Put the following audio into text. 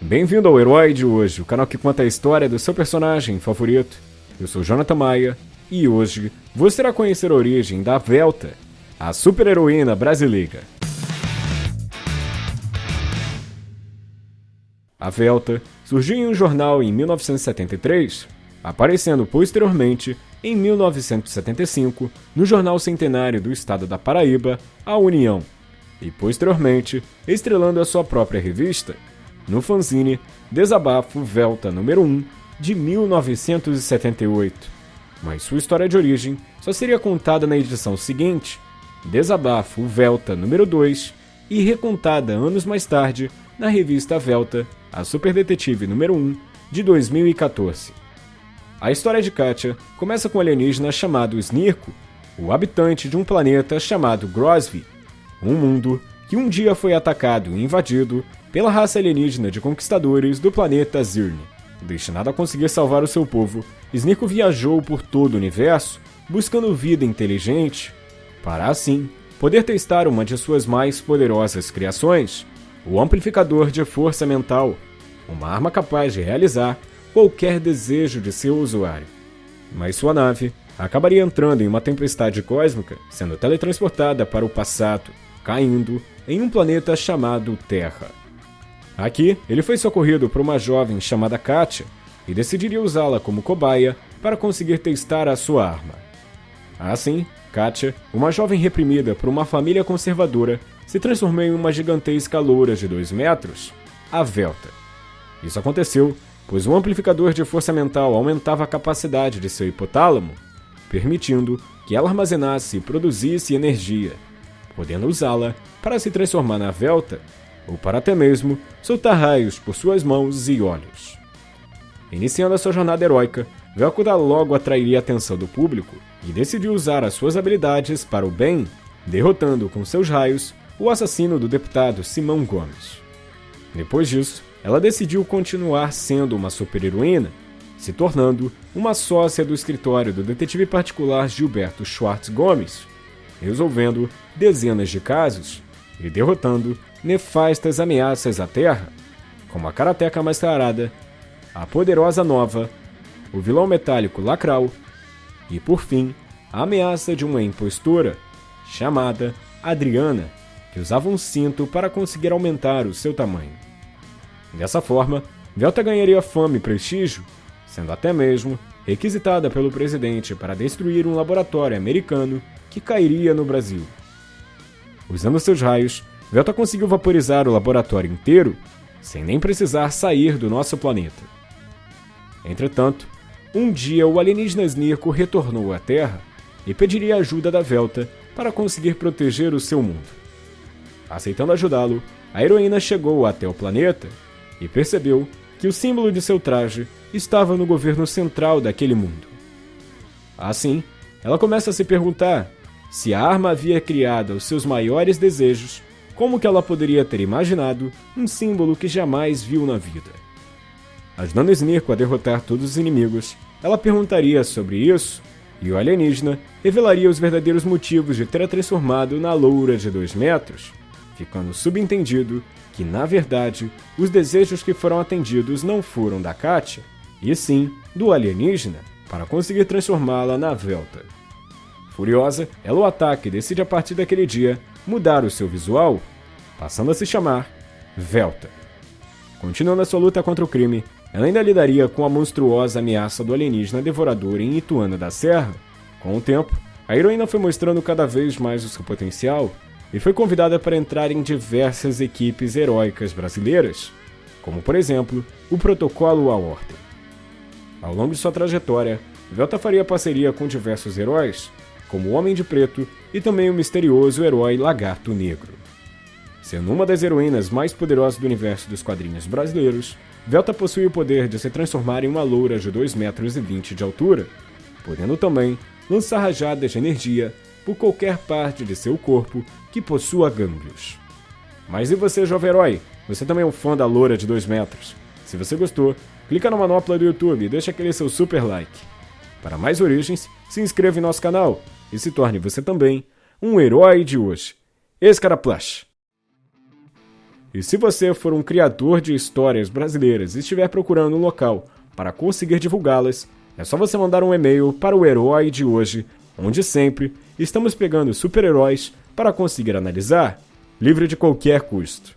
Bem-vindo ao Herói de hoje, o canal que conta a história do seu personagem favorito. Eu sou Jonathan Maia e hoje você irá conhecer a origem da Velta, a super-heroína brasileira. A Velta surgiu em um jornal em 1973, aparecendo posteriormente em 1975 no Jornal Centenário do Estado da Paraíba, A União, e posteriormente estrelando a sua própria revista, no fanzine Desabafo Velta número 1 de 1978. Mas sua história de origem só seria contada na edição seguinte, Desabafo Velta número 2, e recontada anos mais tarde na revista Velta, a Super Detetive número 1 de 2014. A história de Katia começa com um alienígena chamado Snirko, o habitante de um planeta chamado Grosvi, um mundo que um dia foi atacado e invadido pela raça alienígena de conquistadores do planeta Zirne. Destinado a conseguir salvar o seu povo, Snirko viajou por todo o universo buscando vida inteligente para assim poder testar uma de suas mais poderosas criações, o amplificador de força mental, uma arma capaz de realizar qualquer desejo de seu usuário. Mas sua nave acabaria entrando em uma tempestade cósmica, sendo teletransportada para o passado, caindo em um planeta chamado Terra. Aqui, ele foi socorrido por uma jovem chamada Katia e decidiria usá-la como cobaia para conseguir testar a sua arma. Assim, Katia, uma jovem reprimida por uma família conservadora, se transformou em uma gigantesca loura de 2 metros, a Velta. Isso aconteceu pois o amplificador de força mental aumentava a capacidade de seu hipotálamo, permitindo que ela armazenasse e produzisse energia, podendo usá-la para se transformar na Velta ou para até mesmo soltar raios por suas mãos e olhos. Iniciando a sua jornada heróica, Velkuda logo atrairia a atenção do público e decidiu usar as suas habilidades para o bem, derrotando com seus raios o assassino do deputado Simão Gomes. Depois disso, ela decidiu continuar sendo uma super-heroína, se tornando uma sócia do escritório do detetive particular Gilberto Schwartz Gomes, resolvendo dezenas de casos e derrotando nefastas ameaças à Terra, como a Karateca Mascarada, a Poderosa Nova, o vilão metálico Lacral e, por fim, a ameaça de uma impostora chamada Adriana, que usava um cinto para conseguir aumentar o seu tamanho. Dessa forma, Velta ganharia fama e prestígio, sendo até mesmo requisitada pelo presidente para destruir um laboratório americano que cairia no Brasil. Usando seus raios, Velta conseguiu vaporizar o laboratório inteiro sem nem precisar sair do nosso planeta. Entretanto, um dia o alienígena Snirko retornou à Terra e pediria ajuda da Velta para conseguir proteger o seu mundo. Aceitando ajudá-lo, a heroína chegou até o planeta e percebeu que o símbolo de seu traje estava no governo central daquele mundo. Assim, ela começa a se perguntar se a arma havia criado os seus maiores desejos, como que ela poderia ter imaginado um símbolo que jamais viu na vida. Ajudando Snirko a derrotar todos os inimigos, ela perguntaria sobre isso, e o alienígena revelaria os verdadeiros motivos de ter a transformado na loura de 2 metros, ficando subentendido que, na verdade, os desejos que foram atendidos não foram da Katia, e sim do alienígena, para conseguir transformá-la na Velta. Furiosa, ela o ataca e decide a partir daquele dia mudar o seu visual, passando a se chamar Velta. Continuando a sua luta contra o crime, ela ainda lidaria com a monstruosa ameaça do alienígena devorador em Ituana da Serra. Com o tempo, a heroína foi mostrando cada vez mais o seu potencial e foi convidada para entrar em diversas equipes heróicas brasileiras, como por exemplo o Protocolo à Ordem. Ao longo de sua trajetória, Velta faria parceria com diversos heróis, como o Homem de Preto e também o misterioso herói Lagarto Negro. Sendo uma das heroínas mais poderosas do universo dos quadrinhos brasileiros, Velta possui o poder de se transformar em uma loura de 2,20 metros de altura, podendo também lançar rajadas de energia por qualquer parte de seu corpo que possua gânglios. Mas e você, jovem herói? Você também é um fã da loura de 2 metros? Se você gostou, clica na manopla do YouTube e deixa aquele seu super like. Para mais origens, se inscreva em nosso canal e se torne você também um herói de hoje. Escaraplash! E se você for um criador de histórias brasileiras e estiver procurando um local para conseguir divulgá-las, é só você mandar um e-mail para o Herói de hoje, onde sempre estamos pegando super-heróis para conseguir analisar, livre de qualquer custo.